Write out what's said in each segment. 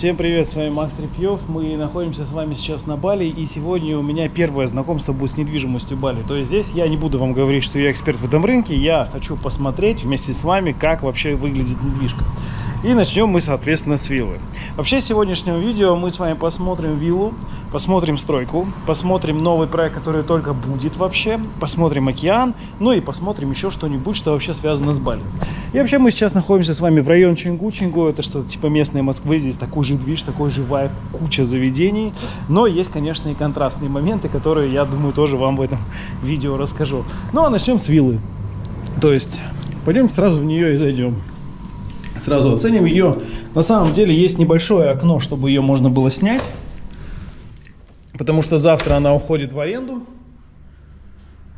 Всем привет, с вами Макс Трепьев. Мы находимся с вами сейчас на Бали, и сегодня у меня первое знакомство будет с недвижимостью Бали. То есть здесь я не буду вам говорить, что я эксперт в этом рынке, я хочу посмотреть вместе с вами, как вообще выглядит недвижка. И начнем мы, соответственно, с виллы. Вообще, в сегодняшнем видео мы с вами посмотрим виллу, посмотрим стройку, посмотрим новый проект, который только будет вообще, посмотрим океан, ну и посмотрим еще что-нибудь, что вообще связано с Бали. И вообще мы сейчас находимся с вами в районе Чингу. Чингу это что-то типа местной Москвы, здесь такой же движ, такой же вайб, куча заведений. Но есть, конечно, и контрастные моменты, которые, я думаю, тоже вам в этом видео расскажу. Ну а начнем с виллы. То есть, пойдем сразу в нее и зайдем сразу оценим ее. На самом деле есть небольшое окно, чтобы ее можно было снять. Потому что завтра она уходит в аренду.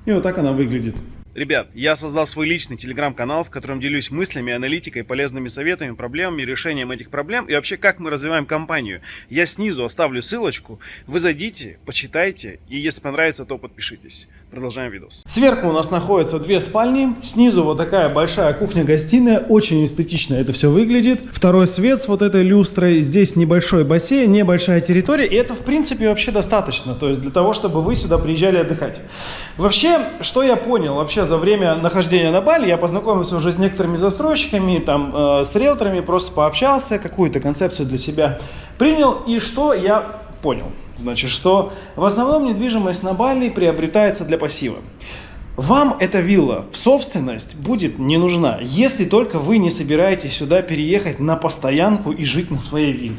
И вот так она выглядит. Ребят, я создал свой личный телеграм-канал, в котором делюсь мыслями, аналитикой, полезными советами, проблемами, решением этих проблем и вообще как мы развиваем компанию. Я снизу оставлю ссылочку, вы зайдите, почитайте и если понравится, то подпишитесь. Продолжаем видос. Сверху у нас находятся две спальни, снизу вот такая большая кухня-гостиная, очень эстетично это все выглядит. Второй свет с вот этой люстрой, здесь небольшой бассейн, небольшая территория, и это в принципе вообще достаточно, то есть для того, чтобы вы сюда приезжали отдыхать. Вообще, что я понял, вообще за время нахождения на Бали я познакомился уже с некоторыми застройщиками, там, э, с риэлторами, просто пообщался, какую-то концепцию для себя принял, и что я понял. Значит, что в основном недвижимость на Бали приобретается для пассива. Вам эта вилла в собственность будет не нужна, если только вы не собираетесь сюда переехать на постоянку и жить на своей вилле.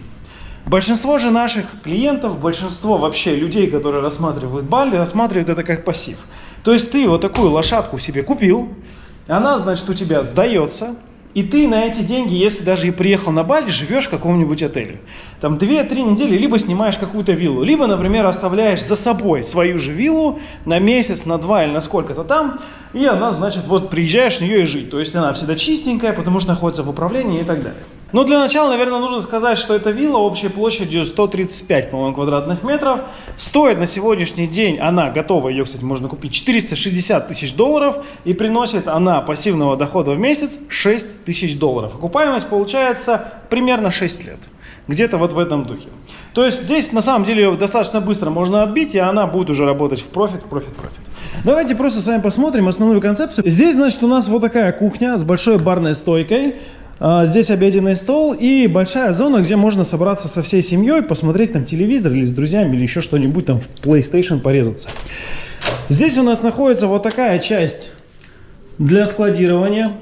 Большинство же наших клиентов, большинство вообще людей, которые рассматривают Бали, рассматривают это как пассив. То есть ты вот такую лошадку себе купил, она, значит, у тебя сдается, и ты на эти деньги, если даже и приехал на Бали, живешь в каком-нибудь отеле. Там 2-3 недели либо снимаешь какую-то виллу, либо, например, оставляешь за собой свою же виллу на месяц, на два или на сколько-то там, и она, значит, вот приезжаешь в нее и жить. То есть она всегда чистенькая, потому что находится в управлении и так далее. Но для начала, наверное, нужно сказать, что эта вилла общей площадью 135, по-моему, квадратных метров. Стоит на сегодняшний день, она готова, ее, кстати, можно купить, 460 тысяч долларов. И приносит она пассивного дохода в месяц 6 тысяч долларов. Окупаемость получается примерно 6 лет. Где-то вот в этом духе. То есть здесь на самом деле ее достаточно быстро можно отбить, и она будет уже работать в профит, в профит, профит. Давайте просто с вами посмотрим основную концепцию. Здесь, значит, у нас вот такая кухня с большой барной стойкой. А, здесь обеденный стол и большая зона, где можно собраться со всей семьей, посмотреть там телевизор или с друзьями, или еще что-нибудь там в PlayStation порезаться. Здесь у нас находится вот такая часть для складирования.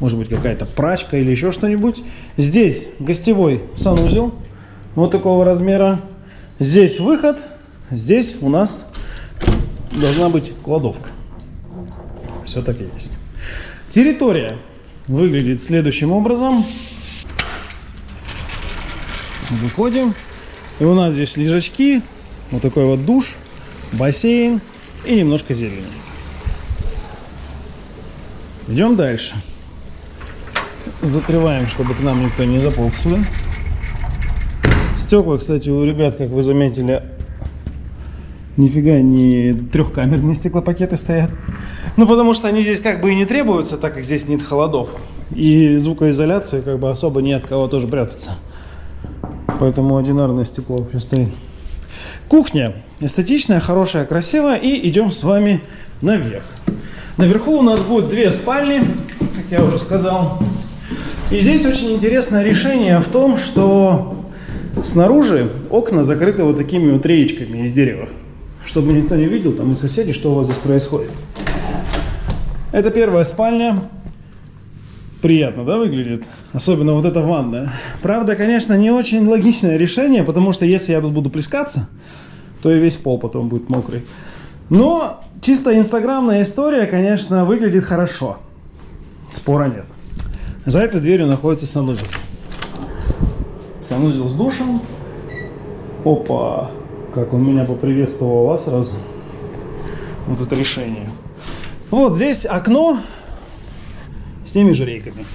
Может быть какая-то прачка или еще что-нибудь. Здесь гостевой санузел вот такого размера. Здесь выход. Здесь у нас должна быть кладовка. Все так и есть. Территория выглядит следующим образом. Выходим. И у нас здесь лежачки, вот такой вот душ, бассейн и немножко зелени. Идем дальше. Закрываем, чтобы к нам никто не заполз сюда. Стекла, кстати, у ребят, как вы заметили, нифига не трехкамерные стеклопакеты стоят. Ну, потому что они здесь как бы и не требуются, так как здесь нет холодов. И звукоизоляции как бы особо не от кого тоже прятаться. Поэтому одинарное стекло вообще стоит. Кухня. Эстетичная, хорошая, красивая. И идем с вами наверх. Наверху у нас будет две спальни, как я уже сказал. И здесь очень интересное решение в том, что снаружи окна закрыты вот такими вот реечками из дерева чтобы никто не видел, там и соседи, что у вас здесь происходит. Это первая спальня. Приятно, да, выглядит? Особенно вот эта ванна. Правда, конечно, не очень логичное решение, потому что если я тут буду плескаться, то и весь пол потом будет мокрый. Но чисто инстаграмная история, конечно, выглядит хорошо. Спора нет. За этой дверью находится санузел. Санузел с душем. Опа. Как он меня поприветствовал вас сразу. Вот это решение. Вот здесь окно с теми же рейками.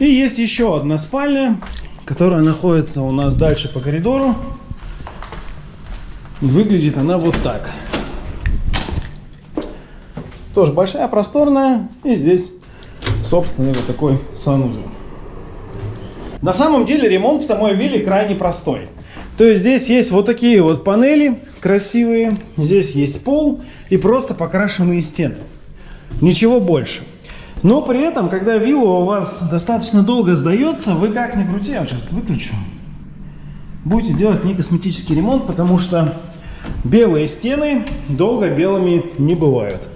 И есть еще одна спальня, которая находится у нас дальше по коридору. Выглядит она вот так. Тоже большая, просторная. И здесь, собственно, вот такой санузел. На самом деле ремонт в самой вилле крайне простой. То есть здесь есть вот такие вот панели красивые, здесь есть пол и просто покрашенные стены. Ничего больше. Но при этом, когда вилла у вас достаточно долго сдается, вы как ни крути, я сейчас выключу, будете делать не косметический ремонт, потому что белые стены долго белыми не бывают.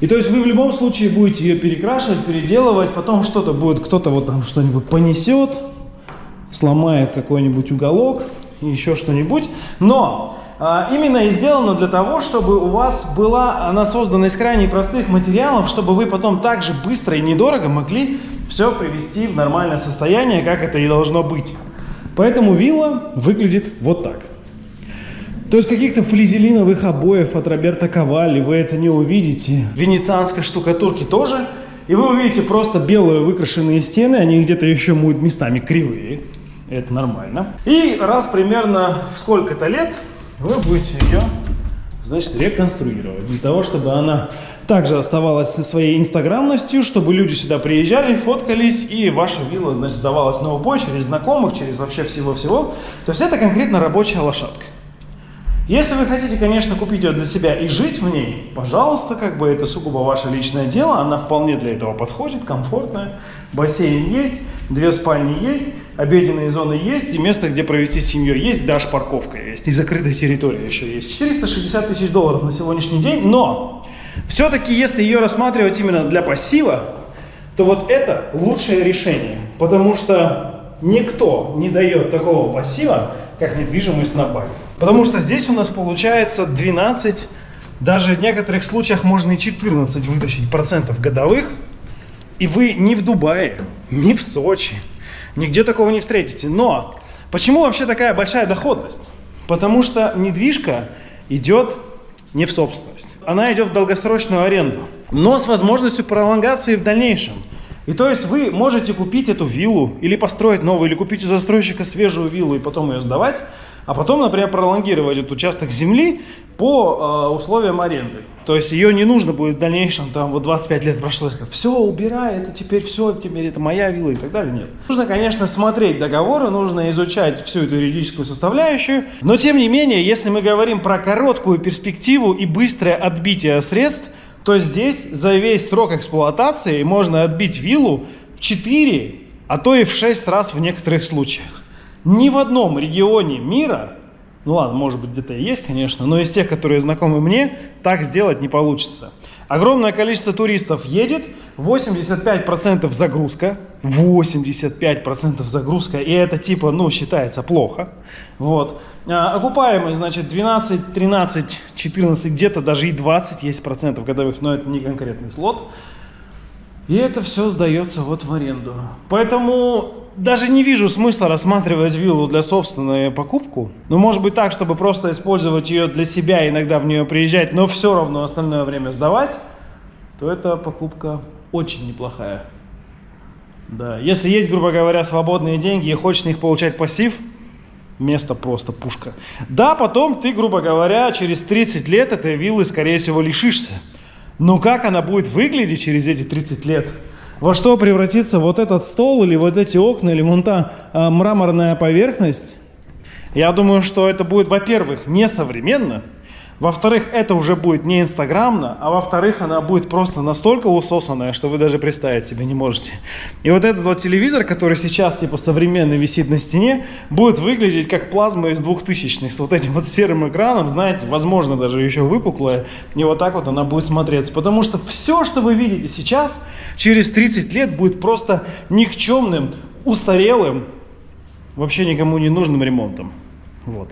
И то есть вы в любом случае будете ее перекрашивать, переделывать, потом что-то будет, кто-то вот там что-нибудь понесет, сломает какой-нибудь уголок и еще что-нибудь. Но а, именно и сделано для того, чтобы у вас была, она создана из крайне простых материалов, чтобы вы потом так же быстро и недорого могли все привести в нормальное состояние, как это и должно быть. Поэтому вилла выглядит вот так. То есть каких-то флизелиновых обоев от Роберта Ковали вы это не увидите. Венецианской штукатурки тоже. И вы увидите просто белые выкрашенные стены, они где-то еще будут местами кривые. Это нормально. И раз примерно в сколько-то лет вы будете ее, значит, реконструировать. Для того, чтобы она также оставалась со своей инстаграмностью, чтобы люди сюда приезжали, фоткались, и ваша вилла, значит, сдавалась на убой через знакомых, через вообще всего-всего. То есть это конкретно рабочая лошадка. Если вы хотите, конечно, купить ее для себя и жить в ней, пожалуйста, как бы это сугубо ваше личное дело, она вполне для этого подходит, комфортная. Бассейн есть, две спальни есть, обеденные зоны есть, и место, где провести с семьей есть, даже парковка есть, и закрытая территория еще есть. 460 тысяч долларов на сегодняшний день, но все-таки, если ее рассматривать именно для пассива, то вот это лучшее решение, потому что никто не дает такого пассива, как недвижимость на Бали. Потому что здесь у нас получается 12, даже в некоторых случаях можно и 14 вытащить процентов годовых. И вы не в Дубае, не в Сочи, нигде такого не встретите. Но почему вообще такая большая доходность? Потому что недвижка идет не в собственность. Она идет в долгосрочную аренду, но с возможностью пролонгации в дальнейшем. И то есть вы можете купить эту виллу или построить новую, или купить у застройщика свежую виллу и потом ее сдавать а потом, например, пролонгировать этот участок земли по э, условиям аренды. То есть ее не нужно будет в дальнейшем, там вот 25 лет прошло, сказать, все, убирай, это теперь все, теперь это моя вилла и так далее. Нет. Нужно, конечно, смотреть договоры, нужно изучать всю эту юридическую составляющую. Но, тем не менее, если мы говорим про короткую перспективу и быстрое отбитие средств, то здесь за весь срок эксплуатации можно отбить виллу в 4, а то и в 6 раз в некоторых случаях. Ни в одном регионе мира, ну ладно, может быть где-то и есть, конечно, но из тех, которые знакомы мне, так сделать не получится. Огромное количество туристов едет, 85% загрузка, 85% загрузка, и это типа, ну, считается плохо. Вот. А, окупаемость, значит, 12, 13, 14, где-то даже и 20 есть процентов годовых, но это не конкретный слот. И это все сдается вот в аренду. Поэтому даже не вижу смысла рассматривать виллу для собственной покупку. Ну, может быть так, чтобы просто использовать ее для себя, иногда в нее приезжать, но все равно остальное время сдавать, то эта покупка очень неплохая. Да, если есть, грубо говоря, свободные деньги и хочешь них получать пассив, место просто пушка. Да, потом ты, грубо говоря, через 30 лет этой виллы, скорее всего, лишишься. Но как она будет выглядеть через эти 30 лет? Во что превратится вот этот стол или вот эти окна или вон та а, мраморная поверхность? Я думаю, что это будет, во-первых, несовременно, во-вторых, это уже будет не инстаграмно, а во-вторых, она будет просто настолько усосанная, что вы даже представить себе не можете. И вот этот вот телевизор, который сейчас типа современный висит на стене, будет выглядеть как плазма из двухтысячных с вот этим вот серым экраном, знаете, возможно даже еще выпуклая, и вот так вот она будет смотреться. Потому что все, что вы видите сейчас, через 30 лет будет просто никчемным, устарелым, вообще никому не нужным ремонтом. Вот.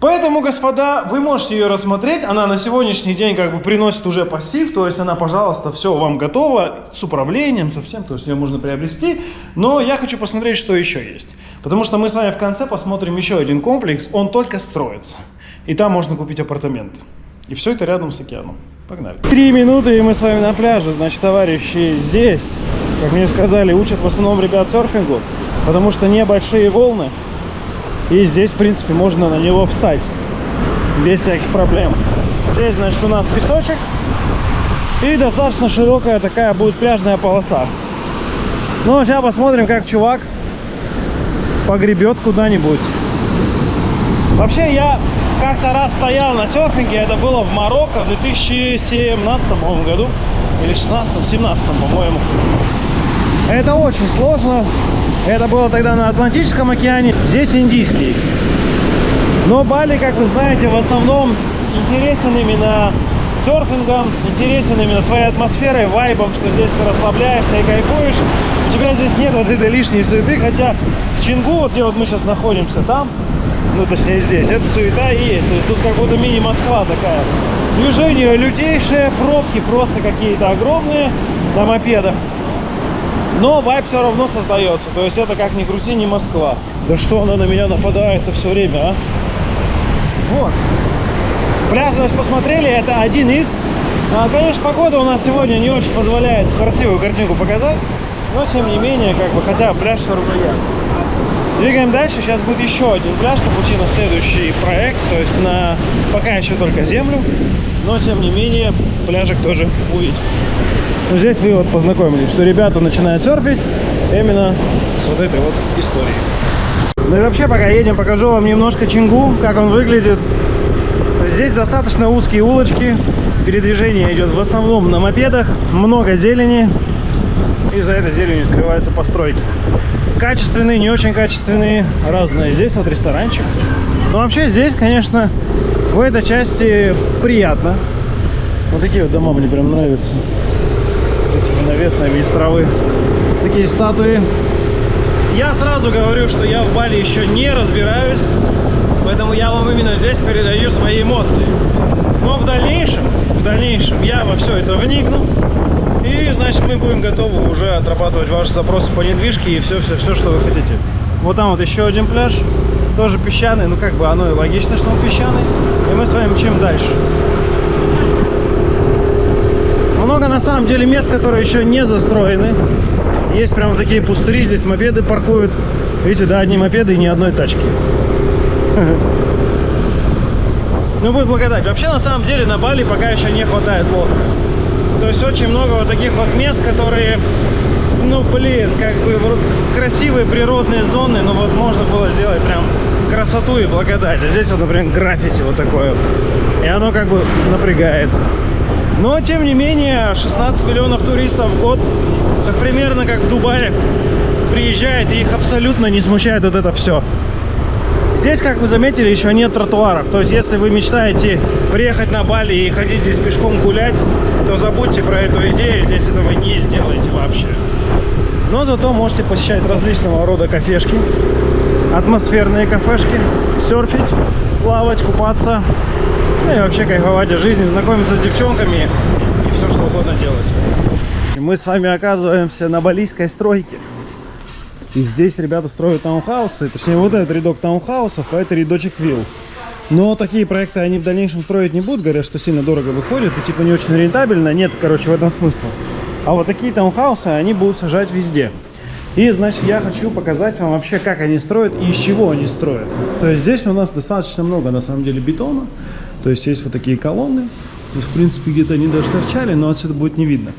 Поэтому, господа, вы можете ее рассмотреть. Она на сегодняшний день как бы приносит уже пассив, то есть она, пожалуйста, все вам готова с управлением, со всем, то есть ее можно приобрести. Но я хочу посмотреть, что еще есть. Потому что мы с вами в конце посмотрим еще один комплекс, он только строится. И там можно купить апартаменты. И все это рядом с океаном. Погнали. Три минуты, и мы с вами на пляже. Значит, товарищи здесь, как мне сказали, учат в основном ребят серфингу, потому что небольшие волны, и здесь, в принципе, можно на него встать без всяких проблем. Здесь, значит, у нас песочек. И достаточно широкая такая будет пляжная полоса. Ну, сейчас посмотрим, как чувак погребет куда-нибудь. Вообще, я как-то раз стоял на серфинге, это было в Марокко в 2017 по году, или 16 17 по-моему. Это очень сложно. Это было тогда на Атлантическом океане, здесь Индийский. Но Бали, как вы знаете, в основном интересен именно серфингом, интересен именно своей атмосферой, вайбом, что здесь ты расслабляешься и кайфуешь. У тебя здесь нет вот этой лишней суеты, хотя в Чингу, вот где вот мы сейчас находимся, там, ну точнее здесь, это суета и есть. То есть тут как будто мини-Москва такая. Движение лютейшее, пробки просто какие-то огромные на мопедах. Но вайб все равно создается. То есть это как ни крути, не Москва. Да что она на меня нападает-то все время, а? Вот. Пляж, значит, посмотрели, это один из. А, конечно, погода у нас сегодня не очень позволяет красивую картинку показать. Но, тем не менее, как бы, хотя пляж все равно есть. Двигаем дальше. Сейчас будет еще один пляж, Капучино, следующий проект. То есть на пока еще только землю. Но, тем не менее, пляжик тоже увидим. Но здесь вы вот познакомились, что ребята начинают серфить именно с вот этой вот историей. Ну и вообще, пока едем, покажу вам немножко Чингу, как он выглядит. Здесь достаточно узкие улочки, передвижение идет в основном на мопедах, много зелени, и за этой зеленью скрываются постройки. Качественные, не очень качественные, разные. Здесь вот ресторанчик. Но вообще здесь, конечно, в этой части приятно. Вот такие вот дома мне прям нравятся. С этими из травы. Такие статуи. Я сразу говорю, что я в Бали еще не разбираюсь. Поэтому я вам именно здесь передаю свои эмоции. Но в дальнейшем, в дальнейшем я во все это вникну. И, значит, мы будем готовы уже отрабатывать ваши запросы по недвижке и все-все-все, что вы хотите. Вот там вот еще один пляж, тоже песчаный. Ну, как бы оно и логично, что он песчаный. И мы с вами мчим дальше. Много, на самом деле, мест, которые еще не застроены. Есть прямо такие пустыри, здесь мопеды паркуют. Видите, да, одни мопеды и ни одной тачки. Ну, будет благодать. Вообще, на самом деле, на Бали пока еще не хватает воска. То есть очень много вот таких вот мест, которые, ну, блин, как бы вот красивые природные зоны, но вот можно было сделать прям красоту и благодать. А здесь вот, например, граффити вот такое. И оно как бы напрягает. Но, тем не менее, 16 миллионов туристов в год, как примерно как в Дубае, приезжает, и их абсолютно не смущает вот это все. Здесь, как вы заметили, еще нет тротуаров. То есть, если вы мечтаете приехать на Бали и ходить здесь пешком гулять, то забудьте про эту идею, здесь этого не сделаете вообще. Но зато можете посещать различного рода кафешки, атмосферные кафешки, серфить, плавать, купаться, ну и вообще кайфовать от жизни, знакомиться с девчонками и все, что угодно делать. Мы с вами оказываемся на балийской стройке. И здесь ребята строят таунхаусы, точнее вот этот рядок таунхаусов, а это рядочек вилл. Но такие проекты они в дальнейшем строить не будут, говорят, что сильно дорого выходит и типа не очень рентабельно. Нет, короче, в этом смысла. А вот такие таунхаусы они будут сажать везде. И, значит, я хочу показать вам вообще, как они строят и из чего они строят. То есть здесь у нас достаточно много, на самом деле, бетона. То есть есть вот такие колонны. То есть, в принципе, где-то они даже торчали, но отсюда будет не видно.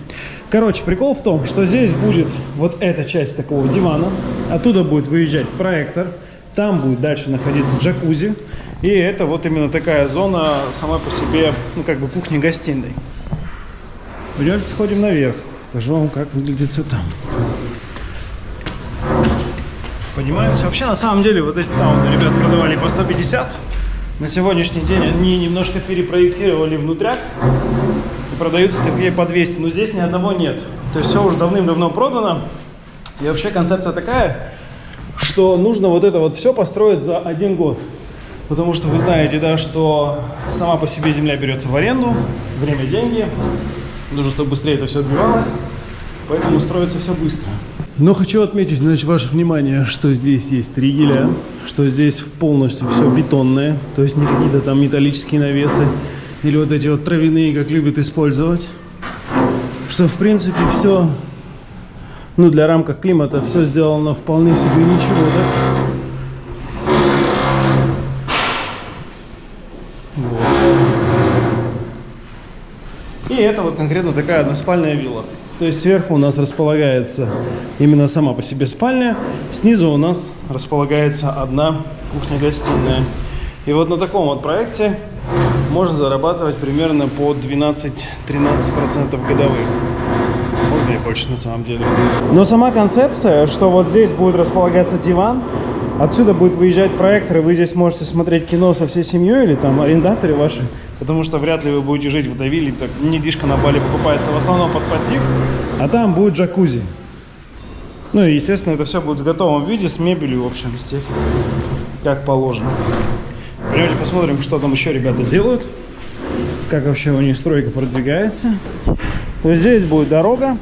Короче, прикол в том, что здесь будет вот эта часть такого дивана. Оттуда будет выезжать проектор. Там будет дальше находиться джакузи. И это вот именно такая зона сама по себе, ну, как бы кухня-гостиной. Пойдемте сходим наверх. Покажу вам, как выглядит все там. Поднимаемся. Вообще, на самом деле, вот эти там ребят продавали по 150. На сегодняшний день они немножко перепроектировали внутряк. Продаются такие по 200. Но здесь ни одного нет. То есть все уже давным-давно продано. И вообще концепция такая, что нужно вот это вот все построить за один год. Потому что вы знаете, да, что сама по себе земля берется в аренду, время – деньги. Нужно, чтобы быстрее это все отбивалось. Поэтому строится все быстро. Но хочу отметить, значит, ваше внимание, что здесь есть три геля, что здесь полностью все бетонное, то есть не какие-то там металлические навесы или вот эти вот травяные, как любят использовать. Что, в принципе, все, ну, для рамках климата все сделано вполне себе ничего, да? Вот. И это вот конкретно такая односпальная вилла. То есть сверху у нас располагается именно сама по себе спальня, снизу у нас располагается одна кухня-гостиная. И вот на таком вот проекте можно зарабатывать примерно по 12-13% годовых. Можно и больше на самом деле. Но сама концепция, что вот здесь будет располагаться диван, отсюда будет выезжать проектор, и вы здесь можете смотреть кино со всей семьей или там арендаторы ваши, потому что вряд ли вы будете жить в вилле, так недвижка на Бали покупается в основном под пассив, а там будет джакузи. Ну и, естественно, это все будет в готовом виде, с мебелью, в общем, с техникой, как положено. Пойдемте посмотрим, что там еще ребята делают, как вообще у них стройка продвигается. То здесь будет дорога.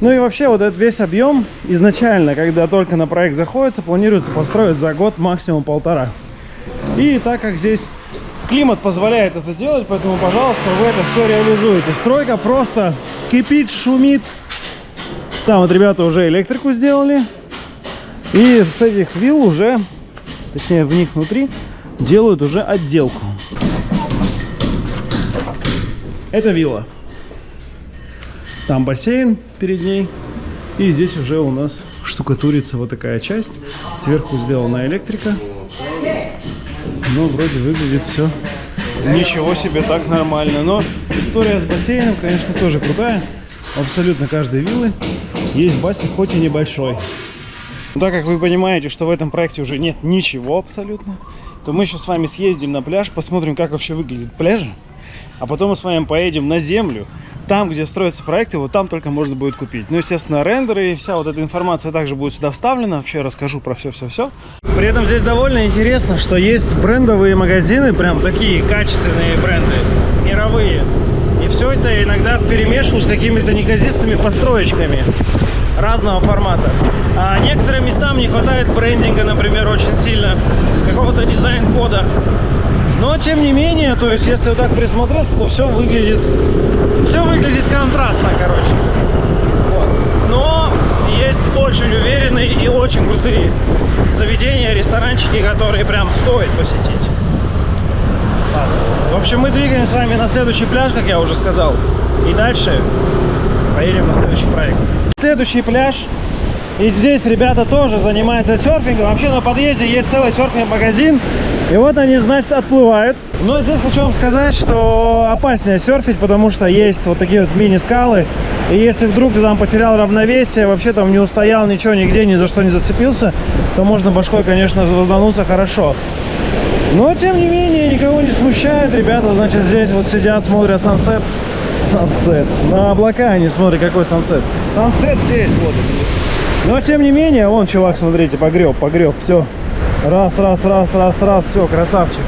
Ну и вообще вот этот весь объем изначально, когда только на проект заходится, планируется построить за год максимум полтора. И так как здесь климат позволяет это делать, поэтому, пожалуйста, вы это все реализуете. Стройка просто кипит, шумит. Там вот ребята уже электрику сделали. И с этих вилл уже, точнее в них внутри, делают уже отделку. Это вилла. Там бассейн перед ней. И здесь уже у нас штукатурится вот такая часть. Сверху сделана электрика. Но вроде выглядит все ничего себе так нормально. Но история с бассейном, конечно, тоже крутая. Абсолютно каждой виллы есть бассейн, хоть и небольшой. Но так как вы понимаете, что в этом проекте уже нет ничего абсолютно, то мы сейчас с вами съездим на пляж, посмотрим, как вообще выглядит пляж, а потом мы с вами поедем на землю, там, где строятся проекты, вот там только можно будет купить. Ну, естественно, рендеры и вся вот эта информация также будет сюда вставлена. Вообще расскажу про все-все-все. При этом здесь довольно интересно, что есть брендовые магазины, прям такие качественные бренды, мировые. И все это иногда в перемешку с какими-то неказистыми построечками разного формата. А некоторым местам не хватает брендинга, например, очень сильно, какого-то дизайн-кода. Но, тем не менее, то есть, если вот так присмотреться, то все выглядит, все выглядит контрастно, короче. Вот. Но есть очень уверенные и очень крутые заведения, ресторанчики, которые прям стоит посетить. В общем, мы двигаем с вами на следующий пляж, как я уже сказал. И дальше поедем на следующий проект. Следующий пляж. И здесь ребята тоже занимаются серфингом. Вообще на подъезде есть целый серфинг-магазин. И вот они, значит, отплывают. Но здесь хочу вам сказать, что опаснее серфить, потому что есть вот такие вот мини-скалы. И если вдруг ты там потерял равновесие, вообще там не устоял ничего, нигде, ни за что не зацепился, то можно башкой, конечно, звоздануться хорошо. Но, тем не менее, никого не смущает. Ребята, значит, здесь вот сидят, смотрят сансет. Сансет. На облака они смотрят, какой сансет. Сансет здесь, вот. Но, тем не менее, вон чувак, смотрите, погреб, погреб, все. Раз, раз, раз, раз, раз, все, красавчик.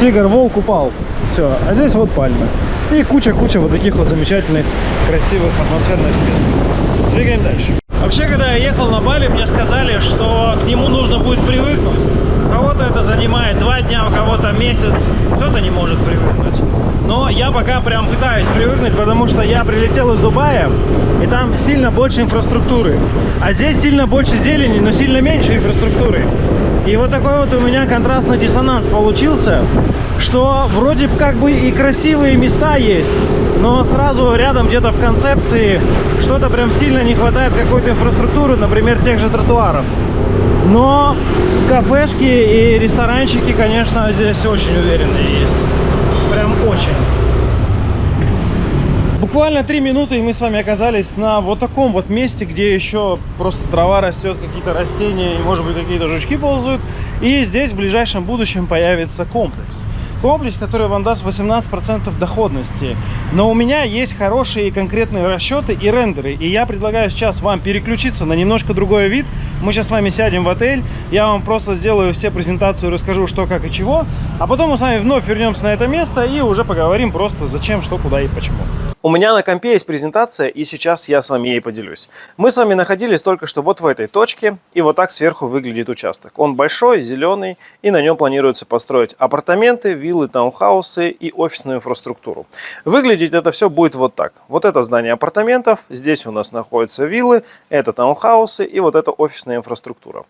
Тигр, волк упал. Все, а здесь вот пальмы. И куча-куча вот таких вот замечательных, красивых, атмосферных мест. Двигаем дальше. Вообще, когда я ехал на Бали, мне сказали, что к нему нужно будет привыкнуть. Кого-то это занимает два дня, у кого-то месяц, кто-то не может привыкнуть. Но я пока прям пытаюсь привыкнуть, потому что я прилетел из Дубая, и там сильно больше инфраструктуры. А здесь сильно больше зелени, но сильно меньше инфраструктуры. И вот такой вот у меня контрастный диссонанс получился, что вроде как бы и красивые места есть, но сразу рядом где-то в концепции что-то прям сильно не хватает какой-то инфраструктуры, например, тех же тротуаров. Но кафешки и ресторанчики, конечно, здесь очень уверенные есть. Прям очень. Буквально три минуты, и мы с вами оказались на вот таком вот месте, где еще просто трава растет, какие-то растения, и, может быть, какие-то жучки ползают. И здесь в ближайшем будущем появится комплекс комплекс, который вам даст 18% доходности. Но у меня есть хорошие и конкретные расчеты и рендеры. И я предлагаю сейчас вам переключиться на немножко другой вид. Мы сейчас с вами сядем в отель. Я вам просто сделаю все презентацию, расскажу, что, как и чего. А потом мы с вами вновь вернемся на это место и уже поговорим просто зачем, что, куда и почему. У меня на компе есть презентация, и сейчас я с вами ей поделюсь. Мы с вами находились только что вот в этой точке, и вот так сверху выглядит участок. Он большой, зеленый, и на нем планируется построить апартаменты, виллы, таунхаусы и офисную инфраструктуру. Выглядеть это все будет вот так. Вот это здание апартаментов, здесь у нас находятся виллы, это таунхаусы и вот это офисная инфраструктура.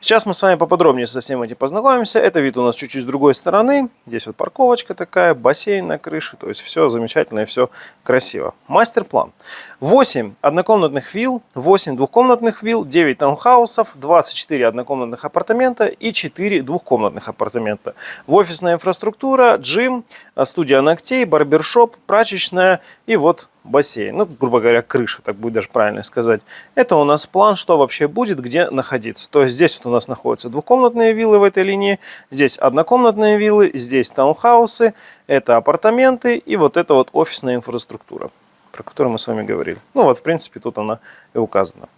Сейчас мы с вами поподробнее со всем этим познакомимся. Это вид у нас чуть-чуть с другой стороны. Здесь вот парковочка такая, бассейн на крыше, то есть все замечательно и все красиво красиво. Мастер-план. 8 однокомнатных вилл, 8 двухкомнатных вилл, 9 таунхаусов, 24 однокомнатных апартамента и 4 двухкомнатных апартамента. В офисная инфраструктура, джим, студия ногтей, барбершоп, прачечная и вот бассейн. Ну, грубо говоря, крыша, так будет даже правильно сказать. Это у нас план, что вообще будет, где находиться. То есть здесь вот у нас находятся двухкомнатные виллы в этой линии, здесь однокомнатные виллы, здесь таунхаусы, это апартаменты и вот это вот офисная инфраструктура про которую мы с вами говорили. Ну вот, в принципе, тут она и указана.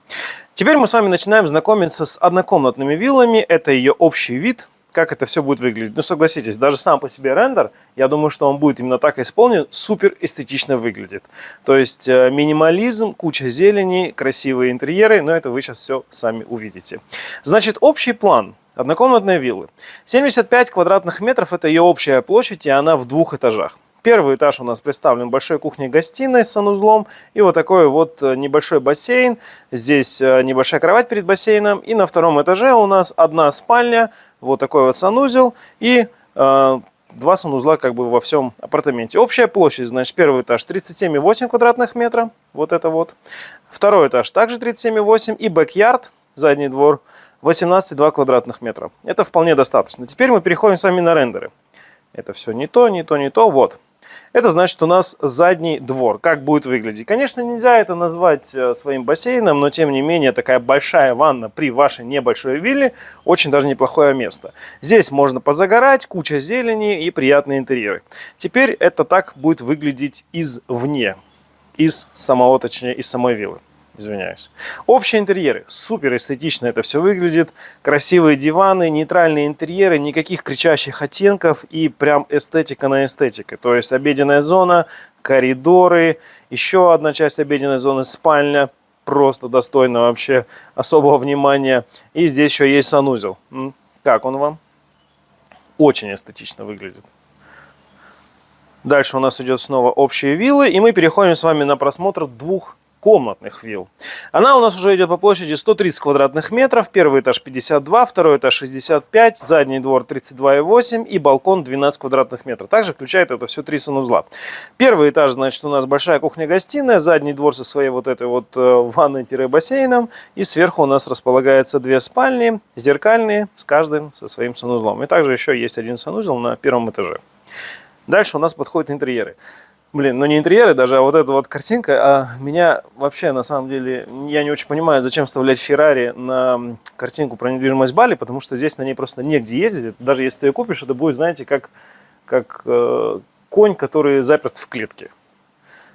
Теперь мы с вами начинаем знакомиться с однокомнатными виллами. Это ее общий вид, как это все будет выглядеть. Ну, согласитесь, даже сам по себе рендер, я думаю, что он будет именно так исполнен, супер эстетично выглядит. То есть э, минимализм, куча зелени, красивые интерьеры, но это вы сейчас все сами увидите. Значит, общий план однокомнатной виллы. 75 квадратных метров – это ее общая площадь, и она в двух этажах. Первый этаж у нас представлен большой кухней-гостиной с санузлом и вот такой вот э, небольшой бассейн. Здесь э, небольшая кровать перед бассейном. И на втором этаже у нас одна спальня, вот такой вот санузел и э, два санузла как бы во всем апартаменте. Общая площадь, значит, первый этаж 37,8 квадратных метра, вот это вот. Второй этаж также 37,8 и бэк-ярд, задний двор, 18,2 квадратных метра. Это вполне достаточно. Теперь мы переходим с вами на рендеры. Это все не то, не то, не то. Вот. Это значит у нас задний двор. Как будет выглядеть? Конечно, нельзя это назвать э, своим бассейном, но тем не менее такая большая ванна при вашей небольшой вилле очень даже неплохое место. Здесь можно позагорать, куча зелени и приятные интерьеры. Теперь это так будет выглядеть извне, из самого, точнее, из самой виллы извиняюсь. Общие интерьеры. Супер эстетично это все выглядит. Красивые диваны, нейтральные интерьеры, никаких кричащих оттенков и прям эстетика на эстетике. То есть обеденная зона, коридоры, еще одна часть обеденной зоны, спальня. Просто достойно вообще особого внимания. И здесь еще есть санузел. Как он вам? Очень эстетично выглядит. Дальше у нас идет снова общие виллы. И мы переходим с вами на просмотр двух комнатных вилл. Она у нас уже идет по площади 130 квадратных метров. Первый этаж 52, второй этаж 65, задний двор 32,8 и балкон 12 квадратных метров. Также включает это все три санузла. Первый этаж, значит, у нас большая кухня-гостиная, задний двор со своей вот этой вот э, ванной-бассейном. И сверху у нас располагается две спальни, зеркальные, с каждым со своим санузлом. И также еще есть один санузел на первом этаже. Дальше у нас подходят интерьеры. Блин, ну не интерьеры даже, а вот эта вот картинка, а меня вообще, на самом деле, я не очень понимаю, зачем вставлять Феррари на картинку про недвижимость Бали, потому что здесь на ней просто негде ездить. Даже если ты ее купишь, это будет, знаете, как, как э, конь, который заперт в клетке.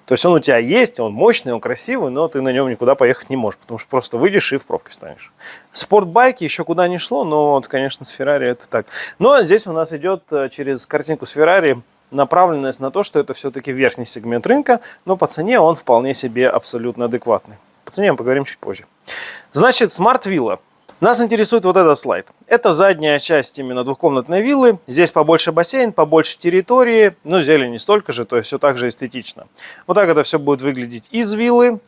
То есть он у тебя есть, он мощный, он красивый, но ты на нем никуда поехать не можешь, потому что просто выйдешь и в пробке встанешь. Спортбайки еще куда не шло, но вот, конечно, с Феррари это так. Но здесь у нас идет э, через картинку с Феррари направленность на то, что это все-таки верхний сегмент рынка, но по цене он вполне себе абсолютно адекватный. По цене мы поговорим чуть позже. Значит, Smart Villa. Нас интересует вот этот слайд. Это задняя часть именно двухкомнатной виллы. Здесь побольше бассейн, побольше территории, но зелени столько же, то есть все так же эстетично. Вот так это все будет выглядеть из виллы.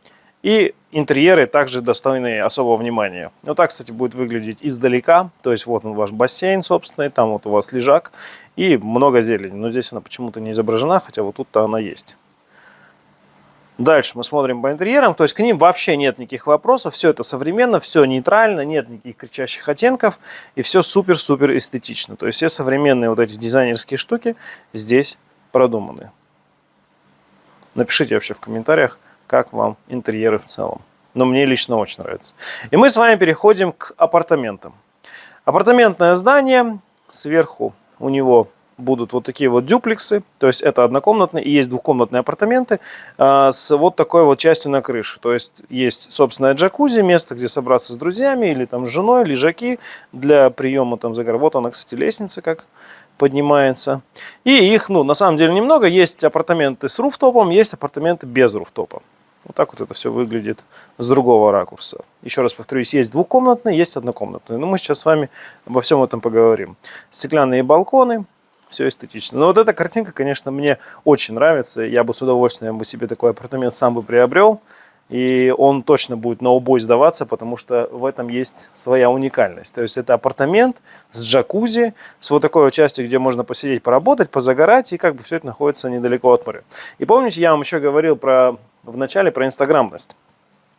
И интерьеры также достойны особого внимания. Вот так, кстати, будет выглядеть издалека. То есть вот он ваш бассейн собственный, там вот у вас лежак и много зелени. Но здесь она почему-то не изображена, хотя вот тут-то она есть. Дальше мы смотрим по интерьерам, то есть к ним вообще нет никаких вопросов, все это современно, все нейтрально, нет никаких кричащих оттенков и все супер-супер эстетично. То есть все современные вот эти дизайнерские штуки здесь продуманы. Напишите вообще в комментариях, как вам интерьеры в целом. Но мне лично очень нравится. И мы с вами переходим к апартаментам. Апартаментное здание. Сверху у него будут вот такие вот дюплексы, то есть это однокомнатные и есть двухкомнатные апартаменты а, с вот такой вот частью на крыше. То есть есть собственное джакузи, место, где собраться с друзьями или там с женой, лежаки для приема там загара. Вот она, кстати, лестница как поднимается. И их, ну, на самом деле немного. Есть апартаменты с руфтопом, есть апартаменты без руфтопа. Вот так вот это все выглядит с другого ракурса. Еще раз повторюсь, есть двухкомнатные, есть однокомнатные. Но мы сейчас с вами обо всем этом поговорим. Стеклянные балконы, все эстетично. Но вот эта картинка, конечно, мне очень нравится. Я бы с удовольствием бы себе такой апартамент сам бы приобрел. И он точно будет на убой сдаваться, потому что в этом есть своя уникальность. То есть это апартамент с джакузи, с вот такой вот частью, где можно посидеть, поработать, позагорать, и как бы все это находится недалеко от моря. И помните, я вам еще говорил про в начале про инстаграмность.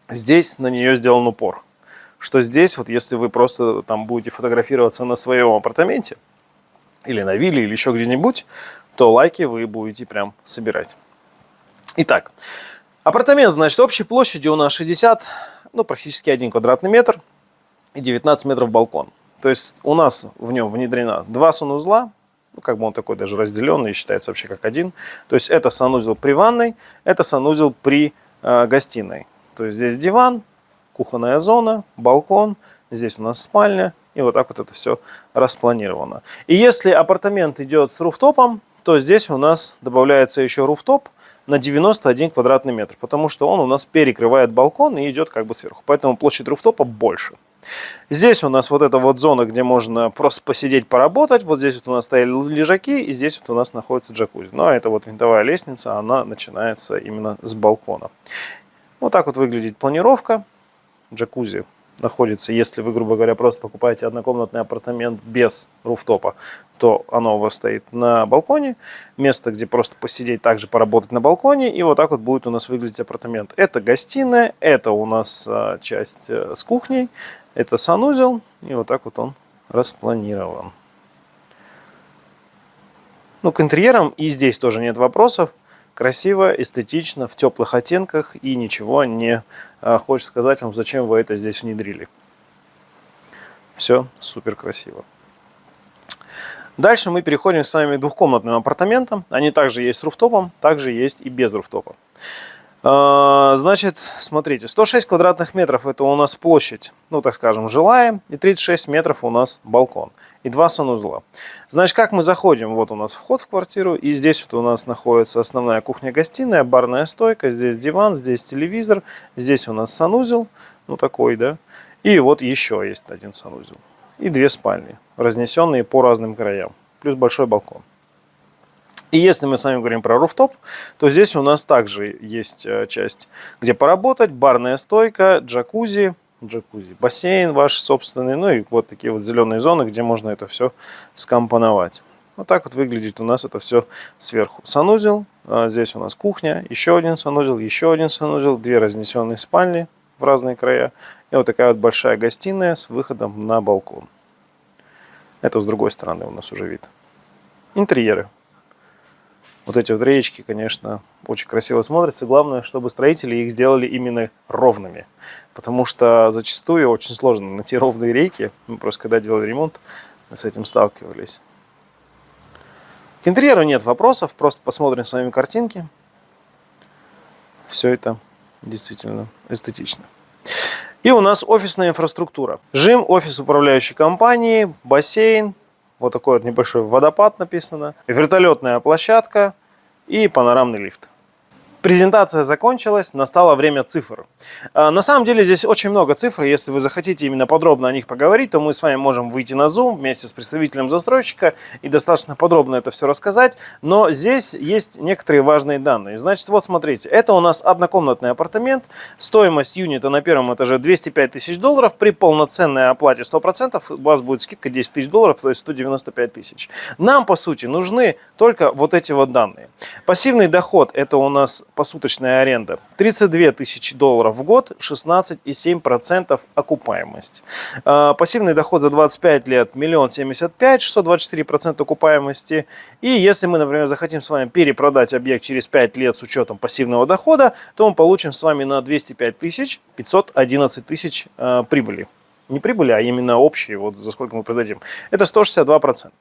Здесь на нее сделан упор. Что здесь, вот если вы просто там будете фотографироваться на своем апартаменте, или на вилле, или еще где-нибудь, то лайки вы будете прям собирать. Итак, апартамент, значит, общей площадью у нас 60, ну, практически 1 квадратный метр и 19 метров балкон. То есть у нас в нем внедрено два санузла, ну, как бы он такой даже разделенный, считается вообще как один. То есть это санузел при ванной, это санузел при э, гостиной. То есть здесь диван, кухонная зона, балкон, здесь у нас спальня, и вот так вот это все распланировано. И если апартамент идет с руфтопом, то здесь у нас добавляется еще руфтоп на 91 квадратный метр, потому что он у нас перекрывает балкон и идет как бы сверху. Поэтому площадь руфтопа больше. Здесь у нас вот эта вот зона, где можно просто посидеть, поработать. Вот здесь вот у нас стояли лежаки, и здесь вот у нас находится джакузи. Ну, а это вот винтовая лестница, она начинается именно с балкона. Вот так вот выглядит планировка. Джакузи находится, если вы, грубо говоря, просто покупаете однокомнатный апартамент без руфтопа, то оно у вас стоит на балконе. Место, где просто посидеть, также поработать на балконе. И вот так вот будет у нас выглядеть апартамент. Это гостиная, это у нас а, часть э, с кухней, это санузел. И вот так вот он распланирован. Ну, к интерьерам и здесь тоже нет вопросов красиво, эстетично, в теплых оттенках и ничего не а, хочет сказать вам, зачем вы это здесь внедрили. Все супер красиво. Дальше мы переходим с вами к двухкомнатным апартаментам. Они также есть с руфтопом, также есть и без руфтопа. А, значит, смотрите, 106 квадратных метров это у нас площадь, ну так скажем, жилая, и 36 метров у нас балкон и два санузла. Значит, как мы заходим, вот у нас вход в квартиру, и здесь вот у нас находится основная кухня-гостиная, барная стойка, здесь диван, здесь телевизор, здесь у нас санузел, ну такой, да, и вот еще есть один санузел. И две спальни, разнесенные по разным краям, плюс большой балкон. И если мы с вами говорим про руфтоп, то здесь у нас также есть э, часть, где поработать, барная стойка, джакузи, джакузи, бассейн ваш собственный, ну и вот такие вот зеленые зоны, где можно это все скомпоновать. Вот так вот выглядит у нас это все сверху. Санузел, а здесь у нас кухня, еще один санузел, еще один санузел, две разнесенные спальни в разные края. И вот такая вот большая гостиная с выходом на балкон. Это с другой стороны у нас уже вид. Интерьеры. Вот эти вот реечки, конечно, очень красиво смотрятся. Главное, чтобы строители их сделали именно ровными. Потому что зачастую очень сложно найти ровные рейки. Мы просто когда делали ремонт, мы с этим сталкивались. К интерьеру нет вопросов, просто посмотрим с вами картинки. Все это действительно эстетично. И у нас офисная инфраструктура. Жим, офис управляющей компании, бассейн, вот такой вот небольшой водопад написано. Вертолетная площадка и панорамный лифт. Презентация закончилась, настало время цифр. А, на самом деле здесь очень много цифр, если вы захотите именно подробно о них поговорить, то мы с вами можем выйти на Zoom вместе с представителем застройщика и достаточно подробно это все рассказать, но здесь есть некоторые важные данные. Значит, вот смотрите, это у нас однокомнатный апартамент, стоимость юнита на первом этаже 205 тысяч долларов, при полноценной оплате 100% у вас будет скидка 10 тысяч долларов, то есть 195 тысяч. Нам, по сути, нужны только вот эти вот данные. Пассивный доход, это у нас посуточная аренда. 32 тысячи долларов в год, 16,7% окупаемость. А, пассивный доход за 25 лет 1 75 624% окупаемости. И если мы, например, захотим с вами перепродать объект через 5 лет с учетом пассивного дохода, то мы получим с вами на 205 тысяч 511 тысяч а, прибыли. Не прибыли, а именно общие, вот за сколько мы продадим. Это 162%.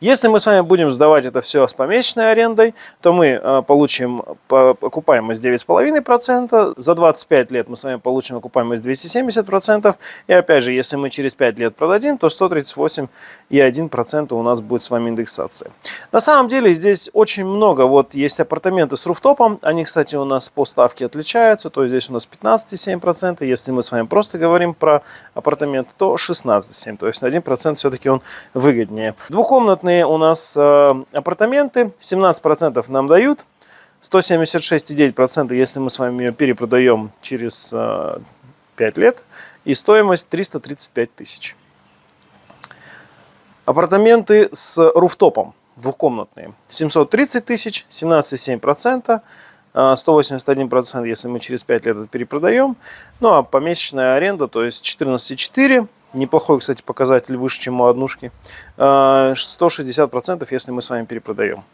Если мы с вами будем сдавать это все с помесячной арендой, то мы э, получим окупаемость 9,5%, за 25 лет мы с вами получим окупаемость 270%, и опять же, если мы через 5 лет продадим, то 138,1% у нас будет с вами индексация. На самом деле здесь очень много, вот есть апартаменты с руфтопом, они, кстати, у нас по ставке отличаются, то есть здесь у нас 15,7%, если мы с вами просто говорим про апартамент, то 16,7%, то есть на 1% все-таки он выгоднее. Двухкомнатный Двухкомнатные у нас э, апартаменты, 17% нам дают, 176,9%, если мы с вами ее перепродаем через 5 лет. И стоимость 335 тысяч. Апартаменты с руфтопом двухкомнатные. 730 тысяч, 17,7%. 181%, если мы через 5 лет это перепродаем. Ну а помесячная аренда, то есть 14,4%. Неплохой, кстати, показатель выше, чем у однушки. 160%, если мы с вами перепродаем.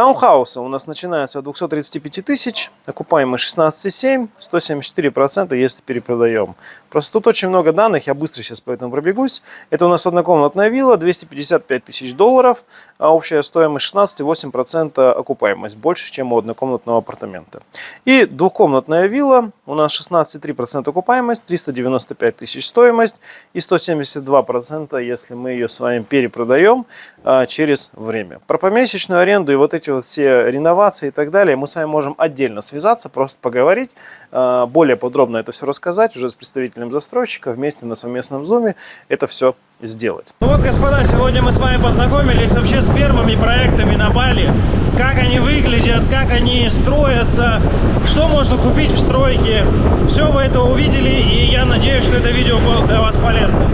Таунхаусы у нас начинаются от 235 тысяч, окупаемость 16,7, 174%, если перепродаем. Просто тут очень много данных, я быстро сейчас по этому пробегусь. Это у нас однокомнатная вилла, 255 тысяч долларов, а общая стоимость 16,8% окупаемость, больше, чем у однокомнатного апартамента. И двухкомнатная вилла, у нас 16,3% окупаемость, 395 тысяч стоимость и 172%, если мы ее с вами перепродаем а, через время. Про помесячную аренду и вот эти эти вот все реновации и так далее, мы с вами можем отдельно связаться, просто поговорить, э, более подробно это все рассказать уже с представителем застройщика, вместе на совместном зуме это все сделать. Ну вот, господа, сегодня мы с вами познакомились вообще с первыми проектами на Бали, как они выглядят, как они строятся, что можно купить в стройке. Все вы это увидели, и я надеюсь, что это видео было для вас полезным.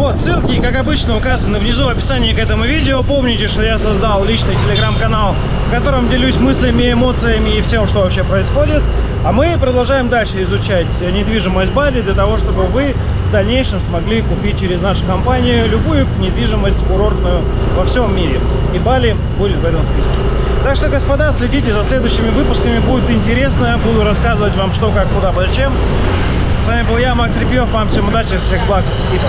Вот, ссылки, как обычно, указаны внизу в описании к этому видео. Помните, что я создал личный телеграм-канал, в котором делюсь мыслями, эмоциями и всем, что вообще происходит. А мы продолжаем дальше изучать недвижимость Бали для того, чтобы вы в дальнейшем смогли купить через нашу компанию любую недвижимость курортную во всем мире. И Бали будет в этом списке. Так что, господа, следите за следующими выпусками, будет интересно. Буду рассказывать вам что, как, куда, зачем. С вами был я, Макс Репьев. Вам всем удачи, всех благ и пока.